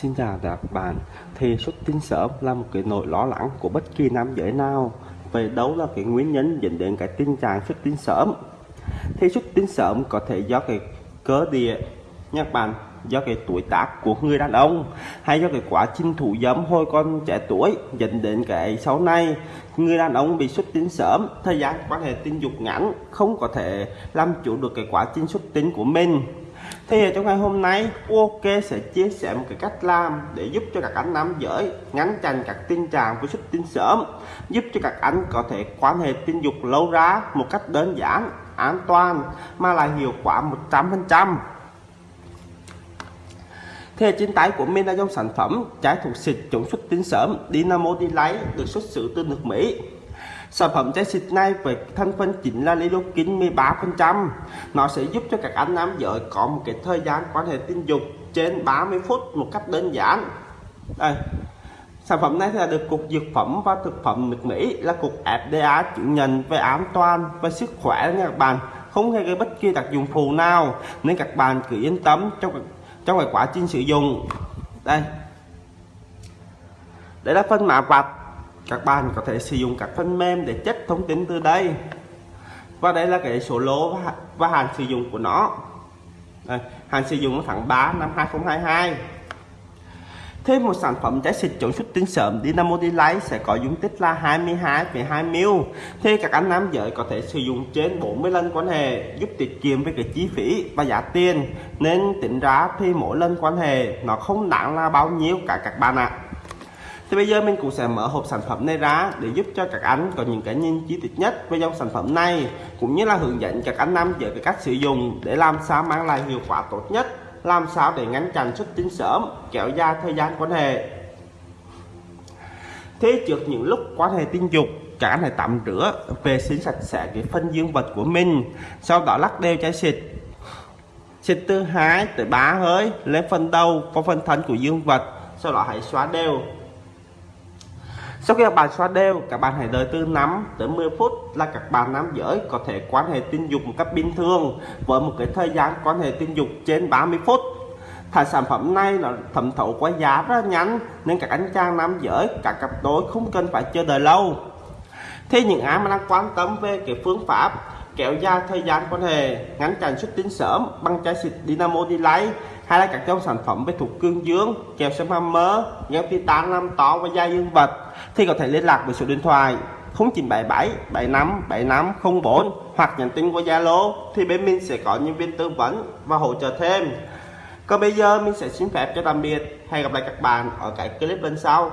Xin chào các bạn. Thì xuất tinh sớm là một cái nỗi lo lắng của bất kỳ nam giới nào Vậy đâu là cái nguyên nhân dẫn đến cái tình trạng xuất tinh sớm. Thì xuất tinh sớm có thể do cái cơ địa nha các bạn do cái tuổi tác của người đàn ông, hay do cái quá trình thủ dâm hồi con trẻ tuổi dẫn đến cái sau này, người đàn ông bị xuất tinh sớm, thời gian quan hệ tình dục ngắn không có thể làm chủ được cái quá trình xuất tinh của mình thì trong ngày hôm nay, OK sẽ chia sẻ một cái cách làm để giúp cho các anh nam giới ngăn chặn các tình trạng của xuất tinh sớm, giúp cho các anh có thể quan hệ tình dục lâu ra một cách đơn giản, an toàn, mà lại hiệu quả 100% thế trên tay của mình là dòng sản phẩm trái thuộc xịt chống xuất tinh sớm Dynamo Delight được xuất xứ từ nước Mỹ. Sản phẩm trái xịt này với thành phần chính là lidocaine 13%. Nó sẽ giúp cho các anh nam giới có một cái thời gian quan hệ tình dục trên 30 phút một cách đơn giản. Đây. Sản phẩm này là được Cục Dược phẩm và Thực phẩm nước Mỹ là Cục FDA chứng nhận về an toàn và sức khỏe nha các bạn. Không hề gây bất kỳ tác dụng phụ nào, nên các bạn cứ yên tâm trong trong quá trình sử dụng. Đây. Đây là phân mạ vạch các bạn có thể sử dụng các phần mềm để chất thông tin từ đây. Và đây là cái số lô và, và hạn sử dụng của nó. Đây, hạn sử dụng tháng 3 năm 2022 thêm một sản phẩm trái xịt chống xuất tinh sớm Dynamo Delight sẽ có dung tích là 22,2 ml thì các anh nam giới có thể sử dụng trên 40 lần quan hệ giúp tiết kiệm với cái chi phí và giá tiền. Nên tính ra thì mỗi lần quan hệ nó không đáng là bao nhiêu cả các bạn ạ. à thì bây giờ mình cũng sẽ mở hộp sản phẩm này ra để giúp cho các anh có những cái nhìn chi tiết nhất về dòng sản phẩm này, cũng như là hướng dẫn các anh nam về cái cách sử dụng để làm sao mang lại hiệu quả tốt nhất, làm sao để ngăn chặn xuất tinh sớm, kéo dài thời gian quan hệ. Thế trước những lúc quan hệ tình dục, các anh hãy tắm rửa, vệ sinh sạch sẽ cái phân dương vật của mình, sau đó lắc đều chai xịt. Xịt từ 2 tới 3 hơi, lên phần đầu và phần thân của dương vật, sau đó hãy xóa đều sau khi các bạn xóa đều, các bạn hãy đợi từ 5 tới 10 phút là các bạn nam giới có thể quan hệ tình dục một cách bình thường với một cái thời gian quan hệ tình dục trên 30 phút. Thải sản phẩm này nó thẩm thấu qua giá rất nhanh nên các anh chàng nam giới, các cặp đôi không cần phải chờ đợi lâu. Thế những ai mà đang quan tâm về cái phương pháp kéo dài thời gian quan hệ ngắn chặn xuất tinh sớm bằng chai xịt Dynamo lấy hay là các dòng sản phẩm về thuộc cương dương kèo xem hammer gel titan năm to và da dương vật, thì có thể liên lạc với số điện thoại 0977 75 75 04 hoặc nhắn tin qua Zalo, thì bên mình sẽ có nhân viên tư vấn và hỗ trợ thêm. Còn bây giờ mình sẽ xin phép cho tạm biệt, hẹn gặp lại các bạn ở cái clip bên sau.